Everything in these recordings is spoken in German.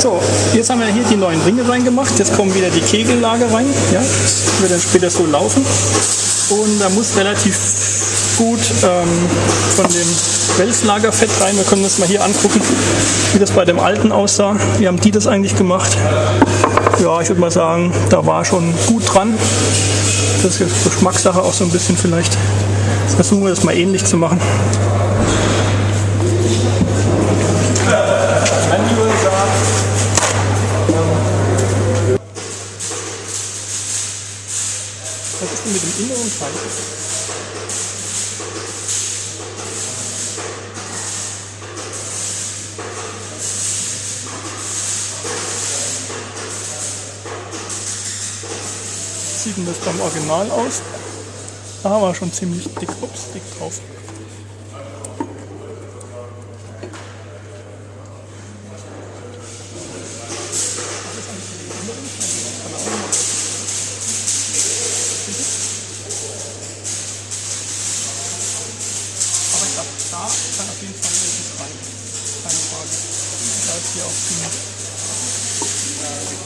So, jetzt haben wir hier die neuen Ringe reingemacht. Jetzt kommen wieder die Kegellager rein. Ja, das wird dann später so laufen. Und da muss relativ gut ähm, von dem Wälzlagerfett rein. Wir können uns mal hier angucken, wie das bei dem alten aussah. Wie haben die das eigentlich gemacht? Ja, ich würde mal sagen, da war schon gut dran. Das ist jetzt Geschmackssache auch so ein bisschen vielleicht. Versuchen wir das mal ähnlich zu machen. Sieht denn das beim Original aus? Da haben wir schon ziemlich dick, ups, dick drauf.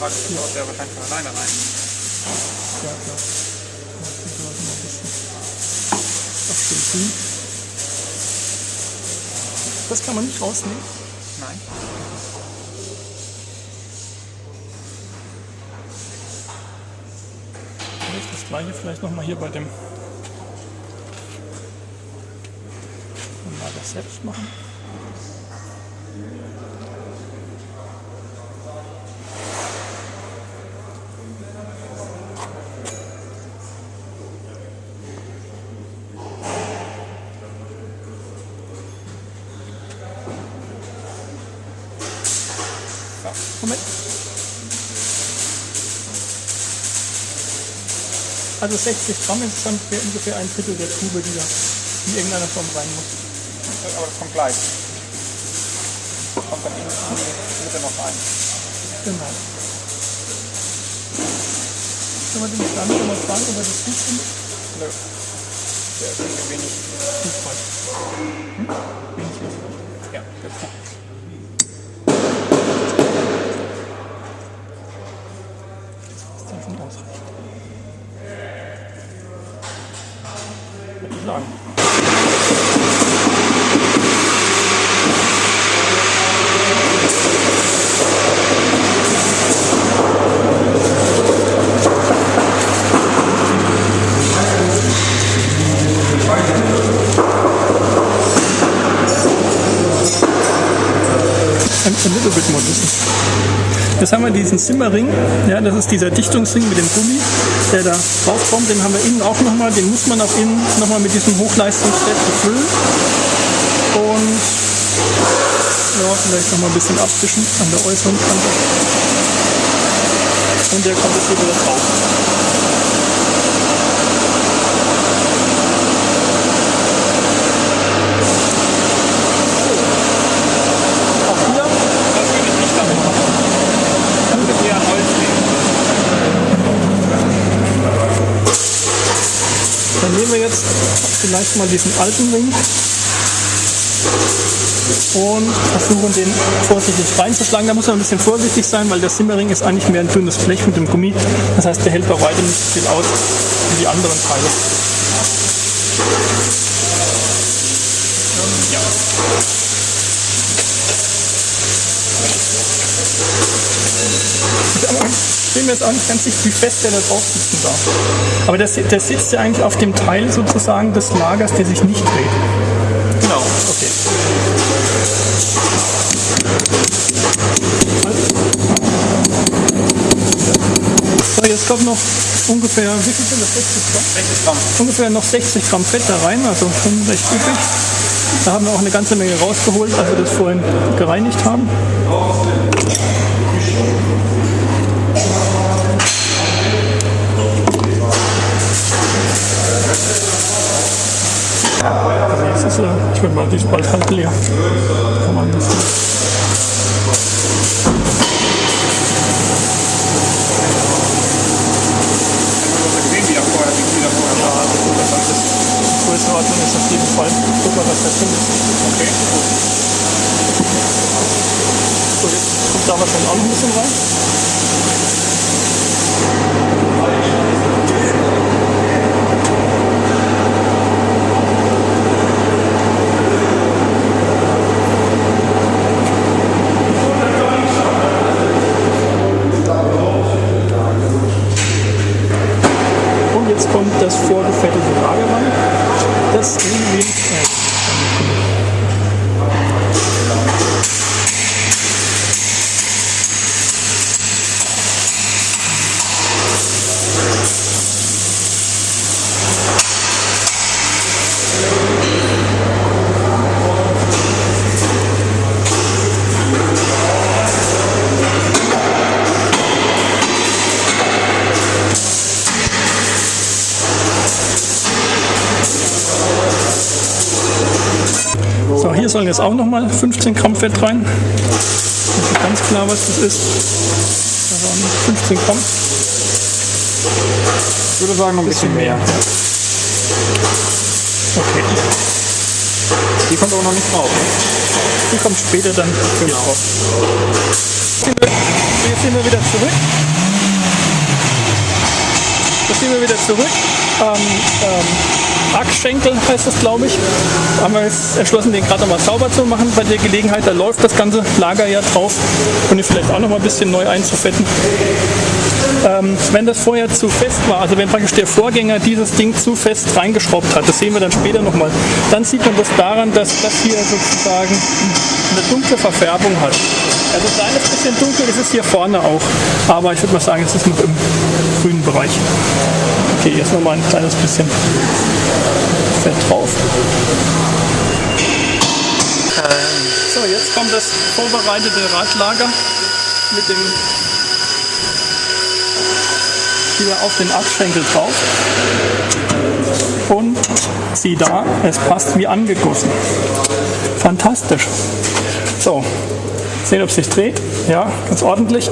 Frage ist, ob der wahrscheinlich von alleine rein. Ja, klar. Das grün. Das kann man nicht rausnehmen. Nein. Das gleiche vielleicht nochmal hier bei dem Lager selbst machen. So. Moment. Also 60 Gramm insgesamt wäre ungefähr ein Drittel der Tube, die da in irgendeiner Form rein muss. Aber das kommt gleich. Das kommt dann in die Mitte noch rein. Genau. Können wir den Stand schon mal fragen, ob er das gut findet? Nö. Der ist irgendwie wenig. More listen. Jetzt haben wir diesen Simmering, ja, das ist dieser Dichtungsring mit dem Gummi, der da draufkommt. Den haben wir innen auch nochmal, den muss man auch innen nochmal mit diesem Hochleistungsfett befüllen. Und ja, vielleicht nochmal ein bisschen abwischen an der äußeren Kante. Und der kommt jetzt hier wieder drauf. Auch hier Das würde ich nicht damit machen. Das würde eher an Holz gehen. Dann nehmen wir jetzt vielleicht mal diesen alten Ring und versuchen den vorsichtig reinzuschlagen. Da muss man ein bisschen vorsichtig sein, weil der Simmering ist eigentlich mehr ein dünnes Blech mit dem Gummi. Das heißt, der hält bei weitem nicht so viel aus wie die anderen Teile. Ja. Bin mir jetzt auch nicht ganz sicher, wie fest der da drauf sitzen darf. Aber der, der sitzt ja eigentlich auf dem Teil sozusagen des Lagers, der sich nicht dreht. Genau. Okay. So, jetzt kommt noch ungefähr, wie viel sind das? 60 Gramm? 60 Gramm. Ungefähr noch 60 Gramm Fett da rein, also schon recht üppig. Da haben wir auch eine ganze Menge rausgeholt, als wir das vorhin gereinigt haben. Mal, die ist bald halb leer. Kann man nicht. Größenordnung ist auf jeden Fall. Guck mal, was da drin ist. Okay, gut. So, jetzt kommt da wahrscheinlich auch noch ein bisschen rein. Und jetzt kommt das vorgefertigte Lager rein. Das ein wenig Zeit. So, sollen jetzt auch nochmal 15 Gramm Fett rein. Nicht ganz klar, was das ist. Also 15 Gramm. Ich würde sagen, noch ein bisschen mehr. Okay, Die kommt aber noch nicht drauf. Ne? die kommt später dann mich drauf. Wir- Jetzt sind wir wieder zurück. Jetzt sind wir wieder zurück. Ähm, ähm, Achsschenkel heißt das, glaube ich. Haben wir jetzt entschlossen, den gerade nochmal sauber zu machen. Bei der Gelegenheit, da läuft das ganze Lager ja drauf. Und ihn vielleicht auch nochmal ein bisschen neu einzufetten. Ähm, wenn das vorher zu fest war, also wenn praktisch der Vorgänger dieses Ding zu fest reingeschraubt hat, das sehen wir dann später nochmal, dann sieht man das daran, dass das hier sozusagen eine dunkle Verfärbung hat. Also ein kleines bisschen dunkel ist es hier vorne auch, aber ich würde mal sagen, es ist noch im grünen Bereich. Okay, jetzt nochmal ein kleines bisschen Fett drauf. So, jetzt kommt das vorbereitete Radlager mit dem hier auf den Achsschenkel drauf. Und sieh da, es passt wie angegossen. Fantastisch. So, sehen, ob es sich dreht. Ja, ganz ordentlich.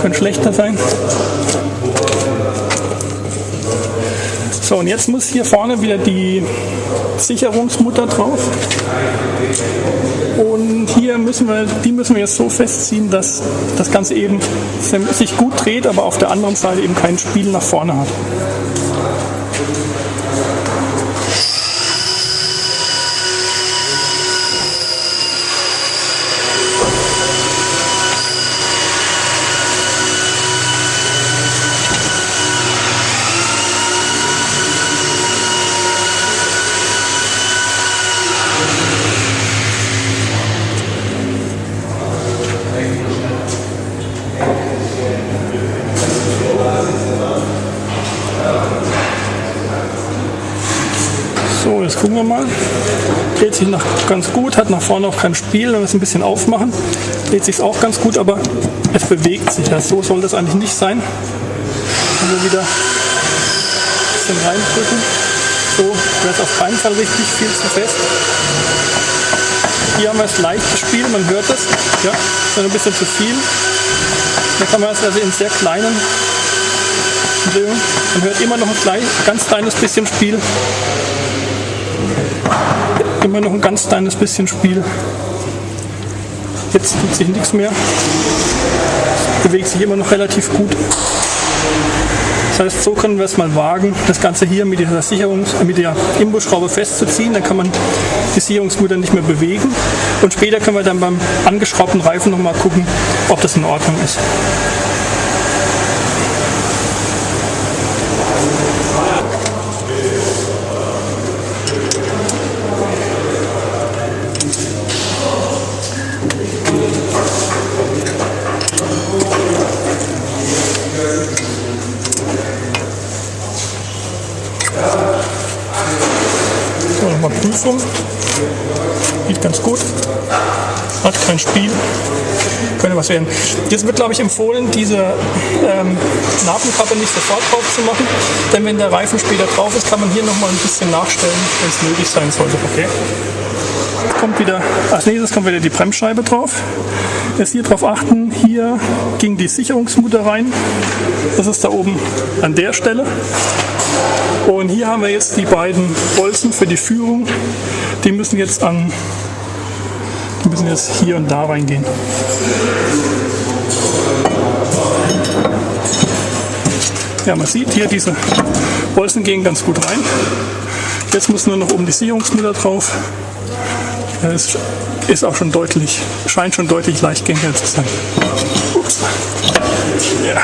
Könnte schlechter sein. So, und jetzt muss hier vorne wieder die Sicherungsmutter drauf. Müssen wir, die müssen wir jetzt so festziehen, dass das Ganze eben sich gut dreht, aber auf der anderen Seite eben kein Spiel nach vorne hat. Sich noch ganz gut, hat nach vorne auch kein Spiel. Wenn wir es ein bisschen aufmachen, dreht sich auch ganz gut, aber es bewegt sich. Ja, so soll das eigentlich nicht sein. Also wieder ein bisschen reindrücken. So wäre es auf keinen Fall richtig viel zu fest. Hier haben wir das leichte Spiel, man hört es. Ja, ein bisschen zu viel. Da kann man es also in sehr kleinen Drehungen. Man hört immer noch ein klein, ganz kleines bisschen Spiel immer noch ein ganz kleines bisschen Spiel. Jetzt tut sich nichts mehr. Bewegt sich immer noch relativ gut. Das heißt, so können wir es mal wagen, das Ganze hier mit dieser Sicherungs mit der Imbusschraube festzuziehen. Dann kann man die Sicherungsmutter nicht mehr bewegen. Und später können wir dann beim angeschraubten Reifen nochmal gucken, ob das in Ordnung ist. So, nochmal Prüfung. Sieht ganz gut. Hat kein Spiel. Könnte was werden. Jetzt wird, glaube ich, empfohlen, diese ähm, Nabenkappe nicht sofort drauf zu machen. Denn wenn der Reifen später drauf ist, kann man hier nochmal ein bisschen nachstellen, wenn es nötig sein sollte. Okay. Kommt wieder, als nächstes kommt wieder die Bremsscheibe drauf. Jetzt hier drauf achten, hier ging die Sicherungsmutter rein. Das ist da oben an der Stelle. Und hier haben wir jetzt die beiden Bolzen für die Führung. Die müssen jetzt an, müssen jetzt hier und da reingehen. Ja, man sieht hier, diese Bolzen gehen ganz gut rein. Jetzt muss nur noch oben die Sicherungsmüller drauf. Es ist auch schon deutlich, scheint schon deutlich leichtgängiger zu sein. Ups. Ja.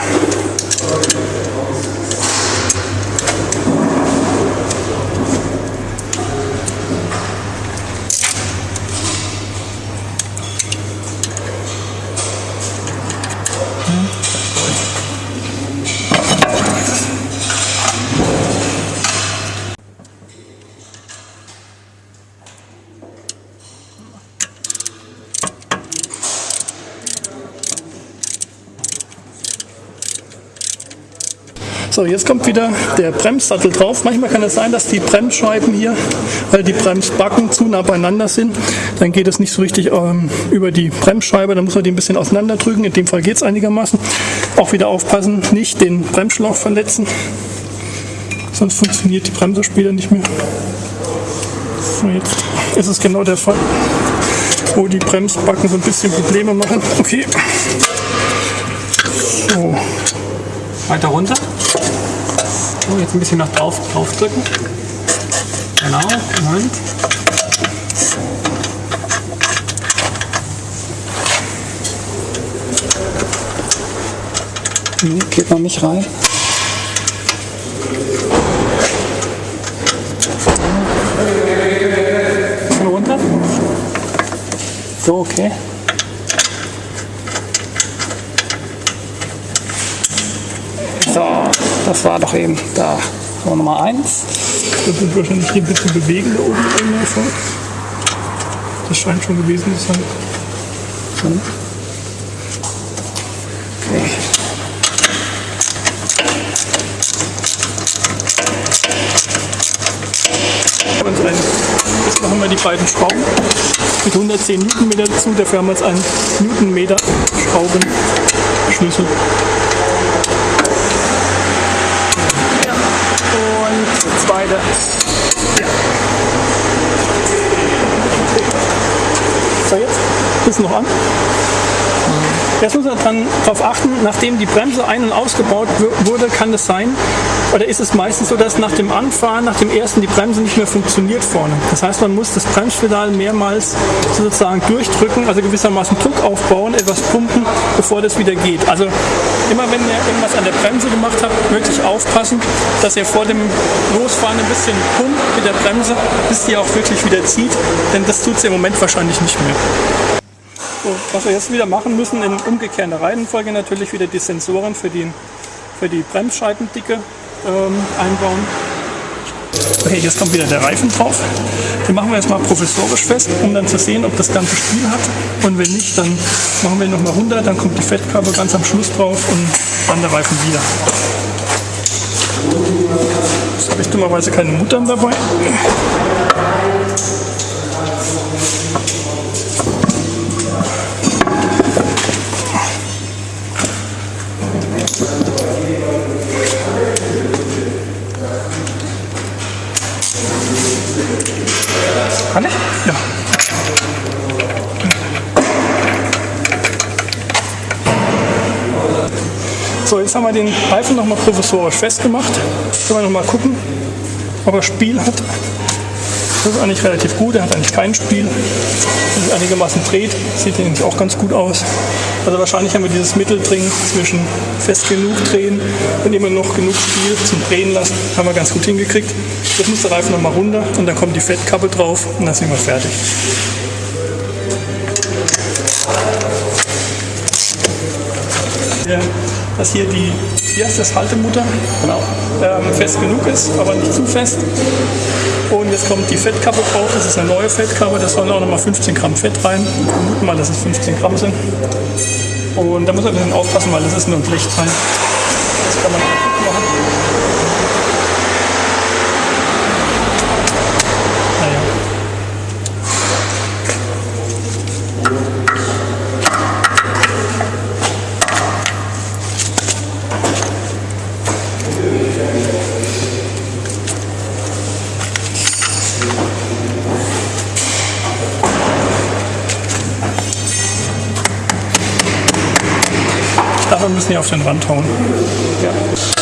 So, jetzt kommt wieder der Bremssattel drauf. Manchmal kann es sein, dass die Bremsscheiben hier, weil die Bremsbacken zu nah beieinander sind, dann geht es nicht so richtig ähm, über die Bremsscheibe. Dann muss man die ein bisschen auseinanderdrücken. In dem Fall geht es einigermaßen. Auch wieder aufpassen, nicht den Bremsschlauch verletzen. Sonst funktioniert die Bremse später nicht mehr. So, jetzt ist es genau der Fall, wo die Bremsbacken so ein bisschen Probleme machen. Okay. So. Weiter runter. So, jetzt ein bisschen nach drauf, drauf drücken. Genau, Moment. Nee, geht noch nicht rein. Bisschen runter. So, okay. So, das war doch eben da. So, Nummer eins. Das wird wahrscheinlich hier ein bisschen bewegen da oben irgendwo vor. Das scheint schon gewesen zu sein. Okay. Und ein, jetzt machen wir die beiden Schrauben mit 110 Newtonmeter dazu. Dafür haben wir jetzt einen Newtonmeter Schraubenschlüssel. Ja. So, jetzt ist noch an. Jetzt muss man darauf achten, nachdem die Bremse ein- und ausgebaut wu- wurde, kann es sein, oder ist es meistens so, dass nach dem Anfahren, nach dem ersten, die Bremse nicht mehr funktioniert vorne. Das heißt, man muss das Bremspedal mehrmals sozusagen durchdrücken, also gewissermaßen Druck aufbauen, etwas pumpen, bevor das wieder geht. Also immer wenn ihr irgendwas an der Bremse gemacht habt, wirklich aufpassen, dass ihr vor dem Losfahren ein bisschen pumpt mit der Bremse, bis die auch wirklich wieder zieht, denn das tut sie im Moment wahrscheinlich nicht mehr. Was wir jetzt wieder machen müssen, in umgekehrter Reihenfolge natürlich wieder die Sensoren für die, für die Bremsscheibendicke ähm, einbauen. Okay, jetzt kommt wieder der Reifen drauf. Den machen wir jetzt mal provisorisch fest, um dann zu sehen, ob das ganze Spiel hat. Und wenn nicht, dann machen wir ihn nochmal runter, dann kommt die Fettkabel ganz am Schluss drauf und dann der Reifen wieder. Jetzt habe ich dummerweise keine Muttern dabei. Jetzt haben wir den Reifen nochmal provisorisch festgemacht. Können wir nochmal gucken, ob er Spiel hat. Das ist eigentlich relativ gut, er hat eigentlich kein Spiel. Wenn sich einigermaßen dreht, sieht eigentlich auch ganz gut aus. Also wahrscheinlich haben wir dieses Mittelding zwischen fest genug drehen und immer noch genug Spiel zum Drehen lassen. Haben wir ganz gut hingekriegt. Jetzt muss der Reifen nochmal runter und dann kommt die Fettkappe drauf und dann sind wir fertig. Ja, dass hier die, wie heißt das, Haltemutter genau. ähm, fest genug ist, aber nicht zu fest. Und jetzt kommt die Fettkappe drauf, das ist eine neue Fettkappe, da sollen auch nochmal 15 Gramm Fett rein. Wir vermuten mal, dass es 15 Gramm sind. Und da muss man ein bisschen aufpassen, weil das ist nur ein Blechteil. Das kann man Wir müssen hier auf den Rand hauen. Ja.